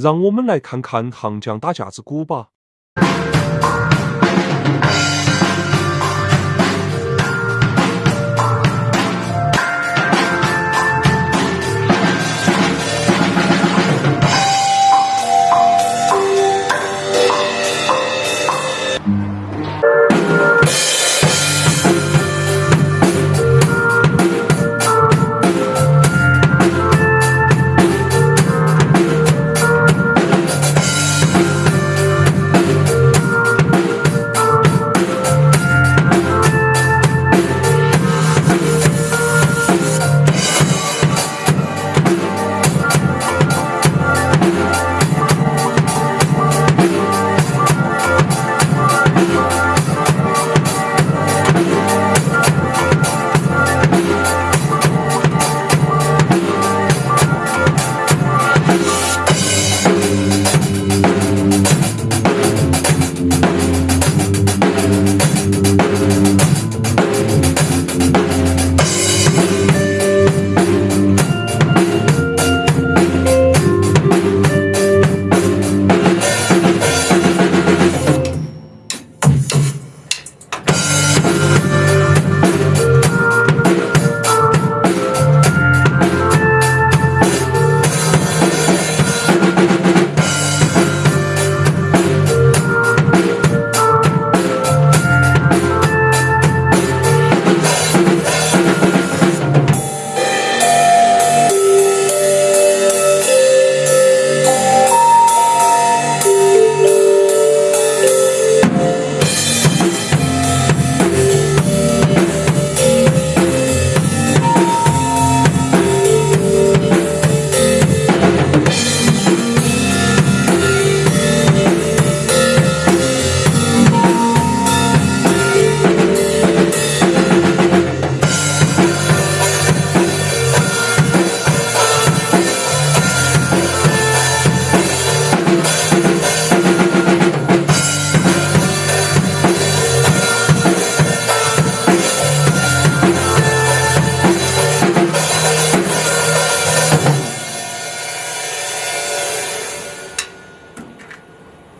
让我们来看看杭江打架子鼓吧。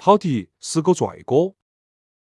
好的，是个帅哥。